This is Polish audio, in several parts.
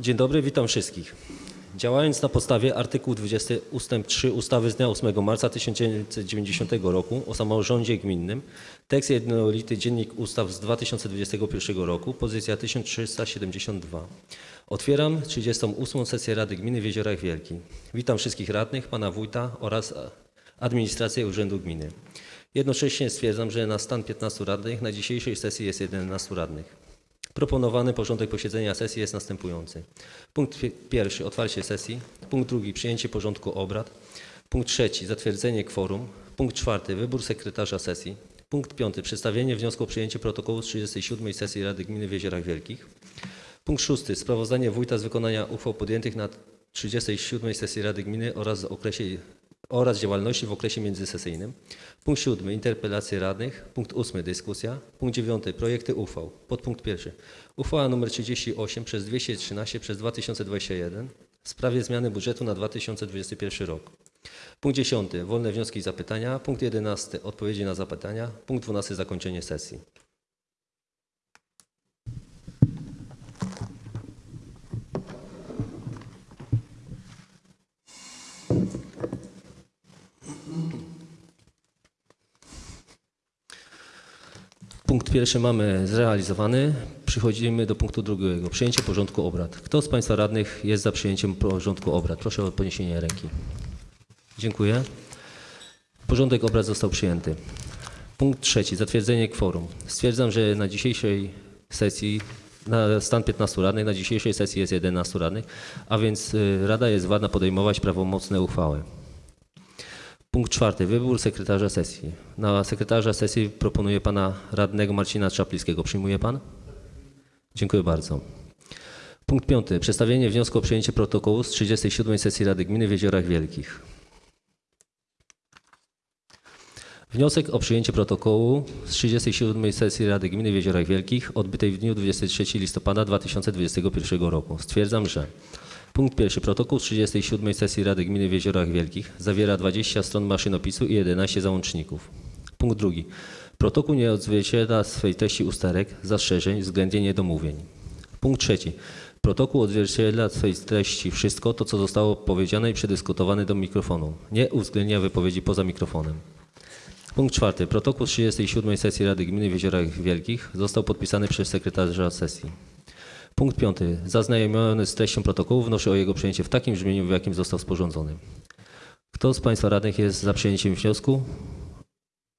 Dzień dobry, witam wszystkich. Działając na podstawie artykułu 20 ust. 3 ustawy z dnia 8 marca 1990 roku o samorządzie gminnym, tekst jednolity Dziennik Ustaw z 2021 roku, pozycja 1372. Otwieram 38. sesję Rady Gminy w Jeziorach Wielkich. Witam wszystkich radnych, pana wójta oraz administrację Urzędu Gminy. Jednocześnie stwierdzam, że na stan 15 radnych na dzisiejszej sesji jest 11 radnych. Proponowany porządek posiedzenia sesji jest następujący. Punkt pi- pierwszy otwarcie sesji. Punkt drugi przyjęcie porządku obrad. Punkt trzeci zatwierdzenie kworum. Punkt czwarty wybór sekretarza sesji. Punkt piąty przedstawienie wniosku o przyjęcie protokołu z 37 sesji Rady Gminy w Jeziorach Wielkich. Punkt szósty sprawozdanie wójta z wykonania uchwał podjętych na 37 sesji Rady Gminy oraz, okresie, oraz działalności w okresie międzysesyjnym. Punkt siódmy interpelacje radnych. Punkt ósmy dyskusja. Punkt dziewiąty projekty uchwał. Podpunkt pierwszy. Uchwała nr 38 przez 213 przez 2021 w sprawie zmiany budżetu na 2021 rok. Punkt 10. Wolne wnioski i zapytania. Punkt 11. Odpowiedzi na zapytania. Punkt 12. Zakończenie sesji. Punkt pierwszy mamy zrealizowany. Przechodzimy do punktu drugiego. Przyjęcie porządku obrad. Kto z Państwa radnych jest za przyjęciem porządku obrad? Proszę o podniesienie ręki. Dziękuję. Porządek obrad został przyjęty. Punkt trzeci. Zatwierdzenie kworum. Stwierdzam, że na dzisiejszej sesji, na stan 15 radnych, na dzisiejszej sesji jest 11 radnych, a więc y, Rada jest wadna podejmować prawomocne uchwały. Punkt czwarty. Wybór sekretarza sesji. Na sekretarza sesji proponuję pana radnego Marcina Czaplińskiego. Przyjmuje pan? Dziękuję bardzo. Punkt piąty. Przedstawienie wniosku o przyjęcie protokołu z 37 sesji Rady Gminy w Jeziorach Wielkich. Wniosek o przyjęcie protokołu z 37 sesji Rady Gminy w Jeziorach Wielkich odbytej w dniu 23 listopada 2021 roku. Stwierdzam, że punkt pierwszy protokół z 37 sesji Rady Gminy w Jeziorach Wielkich zawiera 20 stron maszynopisu i 11 załączników. Punkt drugi. Protokół nie odzwierciedla swej treści usterek, zastrzeżeń względnie niedomówień. Punkt trzeci. Protokół odzwierciedla swej treści wszystko to, co zostało powiedziane i przedyskutowane do mikrofonu. Nie uwzględnia wypowiedzi poza mikrofonem. Punkt czwarty. Protokół z 37 sesji Rady Gminy w Jeziorach Wielkich został podpisany przez sekretarza sesji. Punkt piąty. Zaznajomiony z treścią protokołu wnoszę o jego przyjęcie w takim brzmieniu, w jakim został sporządzony. Kto z Państwa radnych jest za przyjęciem wniosku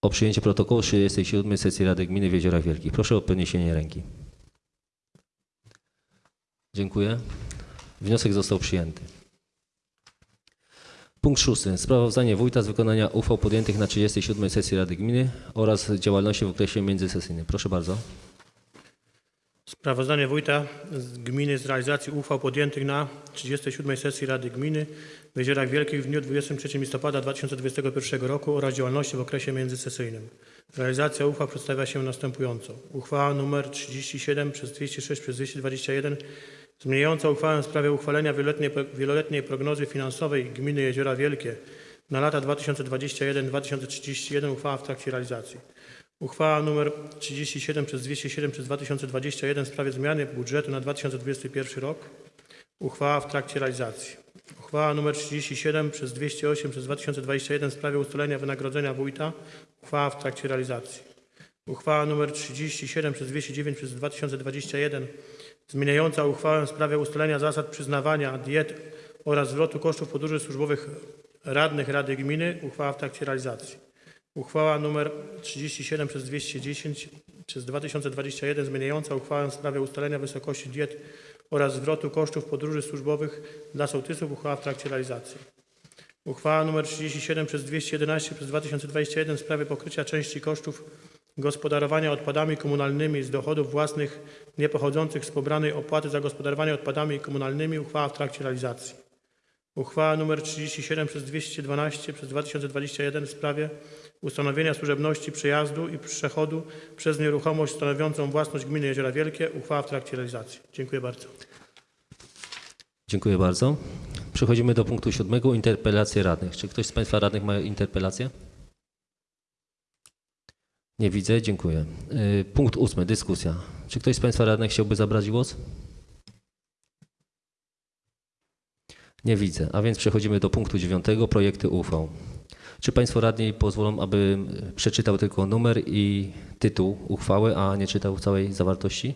o przyjęcie protokołu z 37 sesji Rady Gminy w Jeziorach Wielkich? Proszę o podniesienie ręki. Dziękuję. Wniosek został przyjęty. Punkt szósty. Sprawozdanie wójta z wykonania uchwał podjętych na 37 sesji Rady Gminy oraz działalności w okresie międzysesyjnym. Proszę bardzo. Sprawozdanie wójta z gminy z realizacji uchwał podjętych na 37 sesji Rady Gminy w Jeziorach Wielkich w dniu 23 listopada 2021 roku oraz działalności w okresie międzysesyjnym. Realizacja uchwał przedstawia się następująco. Uchwała nr 37 przez 206 przez 221 zmieniająca uchwałę w sprawie uchwalenia wieloletniej, wieloletniej prognozy finansowej gminy Jeziora Wielkie na lata 2021-2031 uchwała w trakcie realizacji. Uchwała nr 37 przez 207 przez 2021 w sprawie zmiany budżetu na 2021 rok. Uchwała w trakcie realizacji. Uchwała nr 37 przez 208 przez 2021 w sprawie ustalenia wynagrodzenia wójta. Uchwała w trakcie realizacji. Uchwała nr 37 przez 209 przez 2021 zmieniająca uchwałę w sprawie ustalenia zasad przyznawania diet oraz zwrotu kosztów podróży służbowych radnych Rady Gminy. Uchwała w trakcie realizacji. Uchwała nr 37 przez 210 przez 2021 zmieniająca uchwałę w sprawie ustalenia wysokości diet oraz zwrotu kosztów podróży służbowych dla sołtysów. Uchwała w trakcie realizacji. Uchwała nr 37 przez 211 przez 2021 w sprawie pokrycia części kosztów gospodarowania odpadami komunalnymi z dochodów własnych niepochodzących z pobranej opłaty za gospodarowanie odpadami komunalnymi. Uchwała w trakcie realizacji. Uchwała nr 37 przez 212 przez 2021 w sprawie ustanowienia służebności przejazdu i przechodu przez nieruchomość stanowiącą własność gminy Jeziora Wielkie. Uchwała w trakcie realizacji. Dziękuję bardzo. Dziękuję bardzo. Przechodzimy do punktu siódmego. Interpelacje radnych. Czy ktoś z Państwa radnych ma interpelację? Nie widzę. Dziękuję. Y, Punkt ósmy. Dyskusja. Czy ktoś z Państwa radnych chciałby zabrać głos? Nie widzę, a więc przechodzimy do punktu dziewiątego, projekty uchwał. Czy Państwo radni pozwolą, abym przeczytał tylko numer i tytuł uchwały, a nie czytał całej zawartości?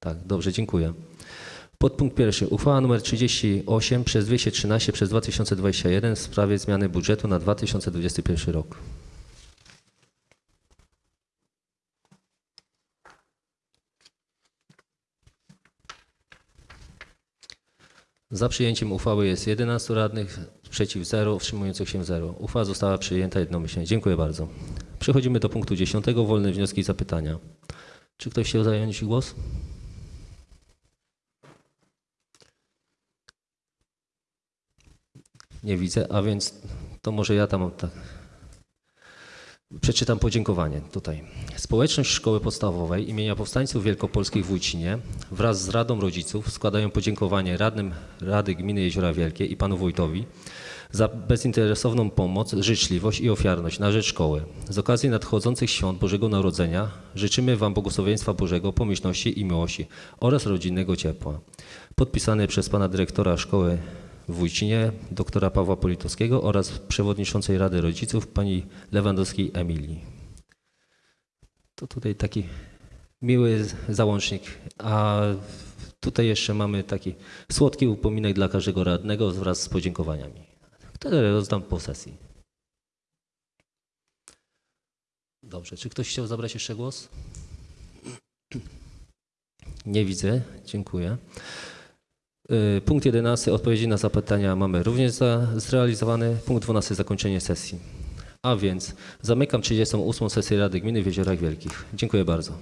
Tak, dobrze, dziękuję. Podpunkt pierwszy. Uchwała nr 38 przez 213 przez 2021 w sprawie zmiany budżetu na 2021 rok. Za przyjęciem uchwały jest 11 radnych, przeciw 0, wstrzymujących się 0. Uchwała została przyjęta jednomyślnie. Dziękuję bardzo. Przechodzimy do punktu 10. Wolne wnioski i zapytania. Czy ktoś chciał zająć głos? Nie widzę, a więc to może ja tam tak. Przeczytam podziękowanie tutaj. Społeczność Szkoły Podstawowej imienia Powstańców Wielkopolskich w Wójcinie wraz z Radą Rodziców składają podziękowanie radnym Rady Gminy Jeziora Wielkie i panu wójtowi za bezinteresowną pomoc, życzliwość i ofiarność na rzecz szkoły. Z okazji nadchodzących świąt Bożego Narodzenia życzymy Wam błogosławieństwa Bożego, pomyślności i miłości oraz rodzinnego ciepła. Podpisany przez pana dyrektora szkoły Wójcinie, doktora Pawła Politowskiego oraz przewodniczącej Rady Rodziców pani Lewandowskiej Emilii. To tutaj taki miły załącznik, a tutaj jeszcze mamy taki słodki upominek dla każdego radnego wraz z podziękowaniami, które rozdam po sesji. Dobrze, czy ktoś chciał zabrać jeszcze głos? Nie widzę, dziękuję. Y, Punkt 11. Odpowiedzi na zapytania mamy również zrealizowany. Punkt 12. Zakończenie sesji. A więc zamykam 38. sesję Rady Gminy w Jeziorach Wielkich. Dziękuję bardzo.